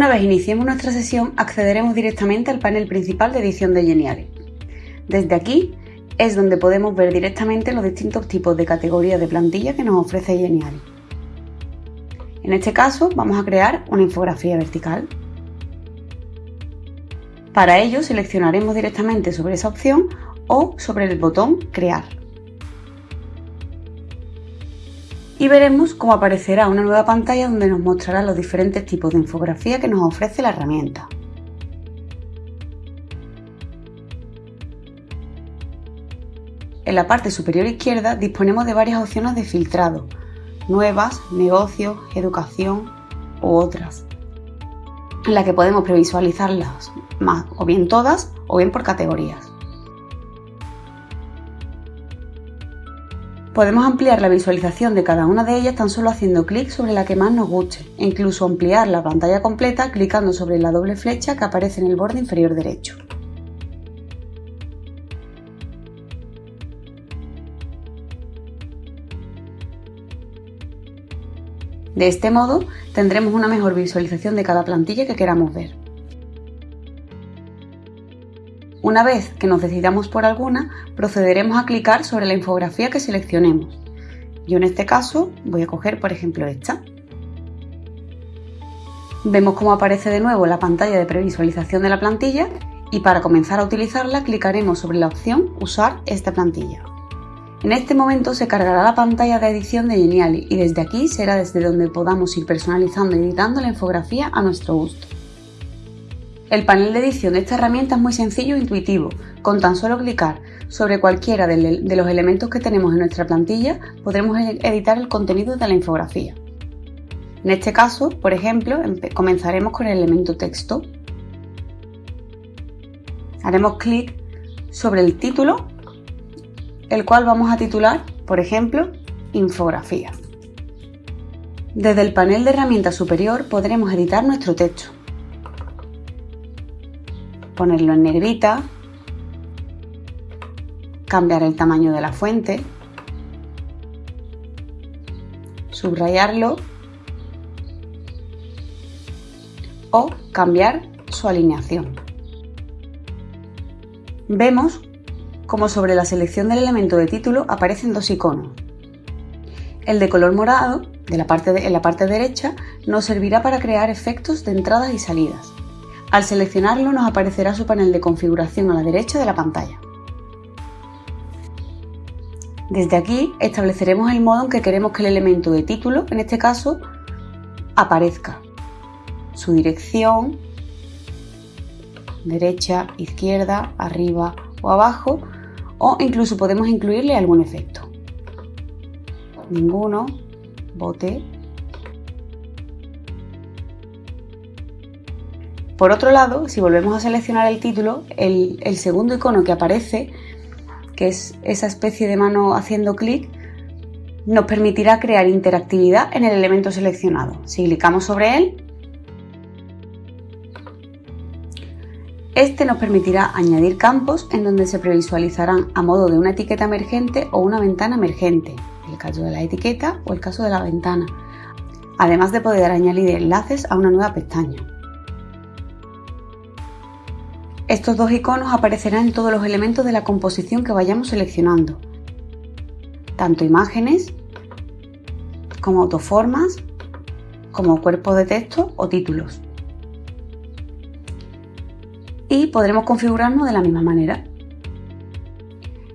Una vez iniciemos nuestra sesión, accederemos directamente al panel principal de edición de Geniali. Desde aquí es donde podemos ver directamente los distintos tipos de categorías de plantilla que nos ofrece Geniali. En este caso vamos a crear una infografía vertical. Para ello seleccionaremos directamente sobre esa opción o sobre el botón Crear. Y veremos cómo aparecerá una nueva pantalla donde nos mostrará los diferentes tipos de infografía que nos ofrece la herramienta. En la parte superior izquierda disponemos de varias opciones de filtrado, nuevas, negocios, educación u otras, en la que podemos previsualizarlas más o bien todas o bien por categorías. Podemos ampliar la visualización de cada una de ellas tan solo haciendo clic sobre la que más nos guste e incluso ampliar la pantalla completa clicando sobre la doble flecha que aparece en el borde inferior derecho. De este modo tendremos una mejor visualización de cada plantilla que queramos ver. Una vez que nos decidamos por alguna, procederemos a clicar sobre la infografía que seleccionemos. Yo en este caso voy a coger por ejemplo esta. Vemos cómo aparece de nuevo la pantalla de previsualización de la plantilla y para comenzar a utilizarla clicaremos sobre la opción Usar esta plantilla. En este momento se cargará la pantalla de edición de Geniali y desde aquí será desde donde podamos ir personalizando y editando la infografía a nuestro gusto. El panel de edición de esta herramienta es muy sencillo e intuitivo. Con tan solo clicar sobre cualquiera de los elementos que tenemos en nuestra plantilla podremos editar el contenido de la infografía. En este caso, por ejemplo, comenzaremos con el elemento texto. Haremos clic sobre el título el cual vamos a titular, por ejemplo, Infografía. Desde el panel de herramientas superior podremos editar nuestro texto, ponerlo en negrita, cambiar el tamaño de la fuente, subrayarlo o cambiar su alineación. Vemos como sobre la selección del elemento de título aparecen dos iconos. El de color morado, de la parte en la parte derecha, nos servirá para crear efectos de entradas y salidas. Al seleccionarlo nos aparecerá su panel de configuración a la derecha de la pantalla. Desde aquí estableceremos el modo en que queremos que el elemento de título, en este caso, aparezca. Su dirección, derecha, izquierda, arriba o abajo o incluso podemos incluirle algún efecto. Ninguno, bote. Por otro lado, si volvemos a seleccionar el título, el, segundo icono que aparece, que es esa especie de mano haciendo clic, nos permitirá crear interactividad en el elemento seleccionado. Si clicamos sobre él, Este nos permitirá añadir campos en donde se previsualizarán a modo de una etiqueta emergente o una ventana emergente, el caso de la etiqueta o el caso de la ventana, además de poder añadir enlaces a una nueva pestaña. Estos dos iconos aparecerán en todos los elementos de la composición que vayamos seleccionando, tanto imágenes como autoformas, como cuerpos de texto o títulos y podremos configurarnos de la misma manera.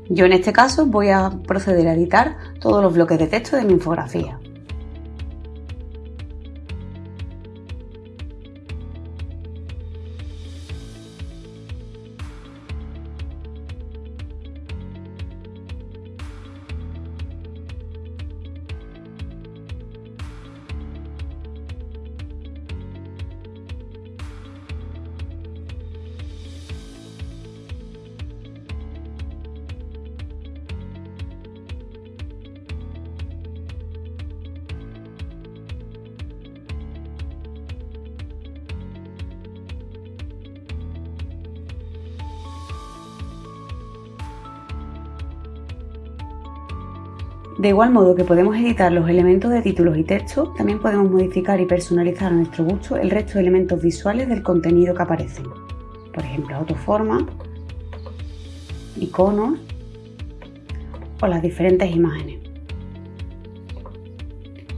Yo en este caso voy a proceder a editar todos los bloques de texto de mi infografía. De igual modo que podemos editar los elementos de títulos y texto, también podemos modificar y personalizar a nuestro gusto el resto de elementos visuales del contenido que aparecen. Por ejemplo, autoforma, iconos o las diferentes imágenes.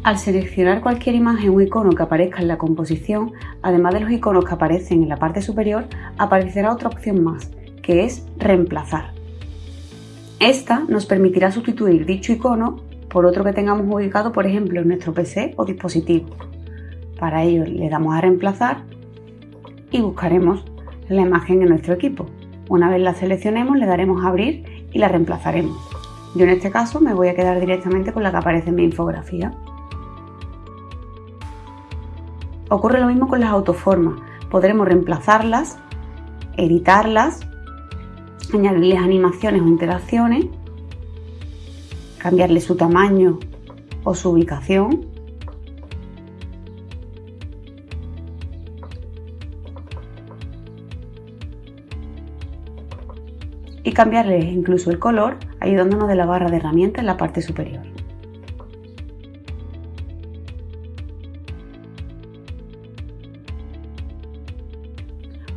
Al seleccionar cualquier imagen o icono que aparezca en la composición, además de los iconos que aparecen en la parte superior, aparecerá otra opción más, que es reemplazar. Esta nos permitirá sustituir dicho icono por otro que tengamos ubicado, por ejemplo, en nuestro PC o dispositivo. Para ello le damos a reemplazar y buscaremos la imagen en nuestro equipo. Una vez la seleccionemos le daremos a abrir y la reemplazaremos. Yo en este caso me voy a quedar directamente con la que aparece en mi infografía. Ocurre lo mismo con las autoformas. Podremos reemplazarlas, editarlas añadirles animaciones o interacciones, cambiarle su tamaño o su ubicación. Y cambiarles incluso el color ayudándonos de la barra de herramientas en la parte superior.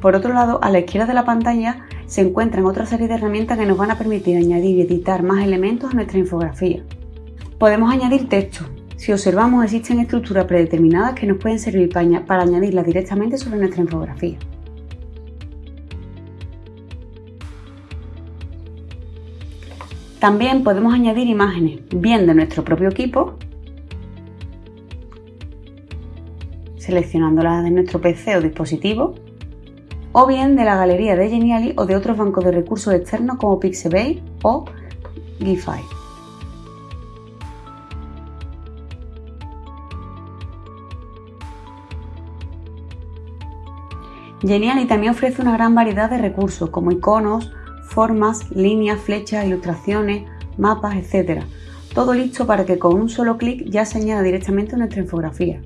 Por otro lado, a la izquierda de la pantalla se encuentran otra serie de herramientas que nos van a permitir añadir y editar más elementos a nuestra infografía. Podemos añadir texto. Si observamos existen estructuras predeterminadas que nos pueden servir para añadirlas directamente sobre nuestra infografía. También podemos añadir imágenes, bien de nuestro propio equipo, seleccionándolas de nuestro PC o dispositivo, o bien de la galería de Geniali o de otros bancos de recursos externos como Pixabay o Giphy. Geniali también ofrece una gran variedad de recursos como iconos, formas, líneas, flechas, ilustraciones, mapas, etc. Todo listo para que con un solo clic ya se añada directamente a nuestra infografía.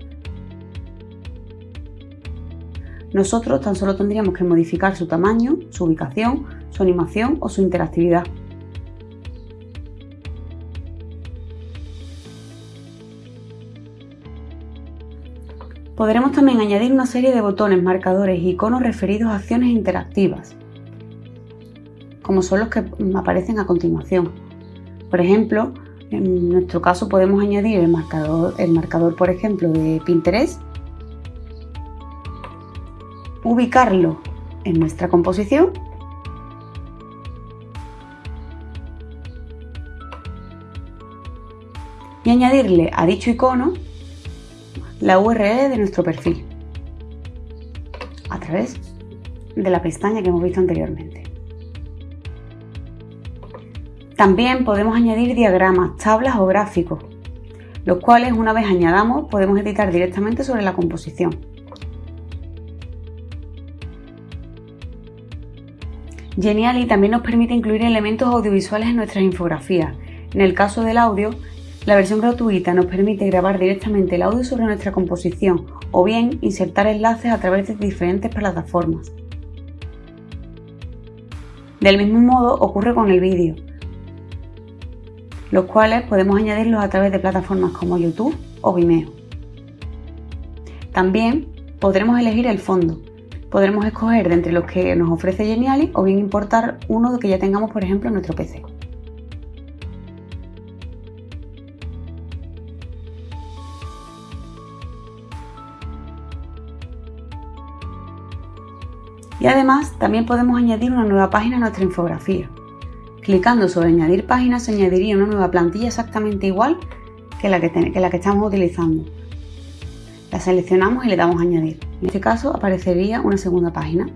Nosotros tan solo tendríamos que modificar su tamaño, su ubicación, su animación o su interactividad. Podremos también añadir una serie de botones, marcadores y iconos referidos a acciones interactivas, como son los que aparecen a continuación. Por ejemplo, en nuestro caso podemos añadir el marcador, el marcador por ejemplo, de Pinterest ubicarlo en nuestra composición y añadirle a dicho icono la URL de nuestro perfil a través de la pestaña que hemos visto anteriormente. También podemos añadir diagramas, tablas o gráficos, los cuales una vez añadamos podemos editar directamente sobre la composición. Geniali también nos permite incluir elementos audiovisuales en nuestras infografías. En el caso del audio, la versión gratuita nos permite grabar directamente el audio sobre nuestra composición o bien insertar enlaces a través de diferentes plataformas. Del mismo modo ocurre con el vídeo, los cuales podemos añadirlos a través de plataformas como YouTube o Vimeo. También podremos elegir el fondo, podremos escoger de entre los que nos ofrece Geniali o bien importar uno que ya tengamos, por ejemplo, en nuestro PC. Y además también podemos añadir una nueva página a nuestra infografía. Clicando sobre añadir página se añadiría una nueva plantilla exactamente igual que la que, que, la que estamos utilizando. La seleccionamos y le damos a añadir. En este caso aparecería una segunda página.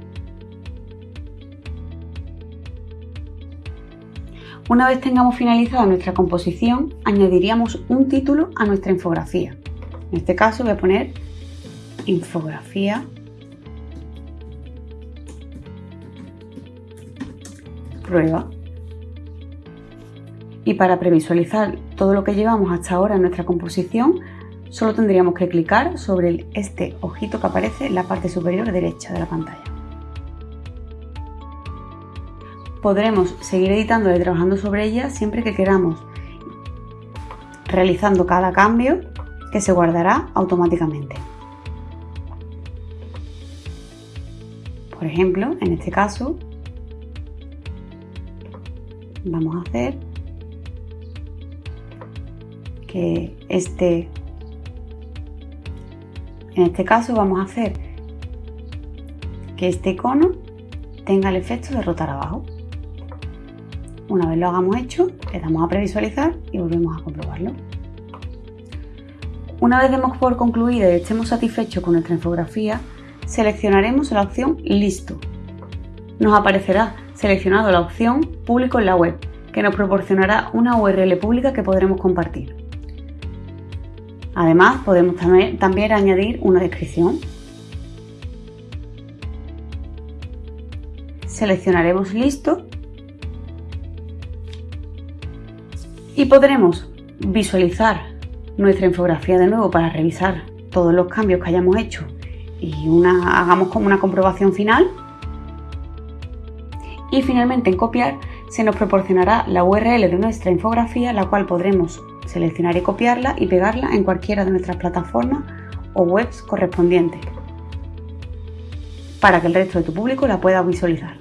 Una vez tengamos finalizada nuestra composición, añadiríamos un título a nuestra infografía. En este caso voy a poner infografía prueba. Y para previsualizar todo lo que llevamos hasta ahora en nuestra composición, Solo tendríamos que clicar sobre este ojito que aparece en la parte superior derecha de la pantalla. Podremos seguir editando y trabajando sobre ella siempre que queramos realizando cada cambio que se guardará automáticamente. Por ejemplo, en este caso, vamos a hacer que este, en este caso vamos a hacer que este icono tenga el efecto de rotar abajo. Una vez lo hagamos hecho, le damos a previsualizar y volvemos a comprobarlo. Una vez demos por concluida y estemos satisfechos con nuestra infografía, seleccionaremos la opción Listo. Nos aparecerá seleccionado la opción Público en la web, que nos proporcionará una URL pública que podremos compartir. Además, podemos también añadir una descripción. Seleccionaremos Listo y podremos visualizar nuestra infografía de nuevo para revisar todos los cambios que hayamos hecho y hagamos como una comprobación final. Y finalmente en copiar se nos proporcionará la URL de nuestra infografía, la cual podremos seleccionar y copiarla y pegarla en cualquiera de nuestras plataformas o webs correspondientes para que el resto de tu público la pueda visualizar.